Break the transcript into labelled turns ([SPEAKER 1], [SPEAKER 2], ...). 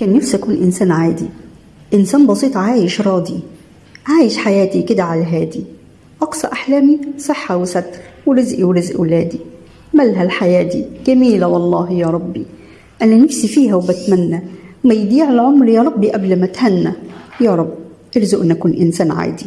[SPEAKER 1] كان نفسي أكون إنسان عادي. إنسان بسيط عايش راضي. عايش حياتي كده على الهادي. أقصى أحلامي صحة وستر ورزقي ورزق ولادي. مالها الحياة دي؟ جميلة والله يا ربي. أنا نفسي فيها وبتمنى. ما يضيع العمر يا ربي قبل ما أتهنى. يا رب ارزقنا اكون إنسان عادي.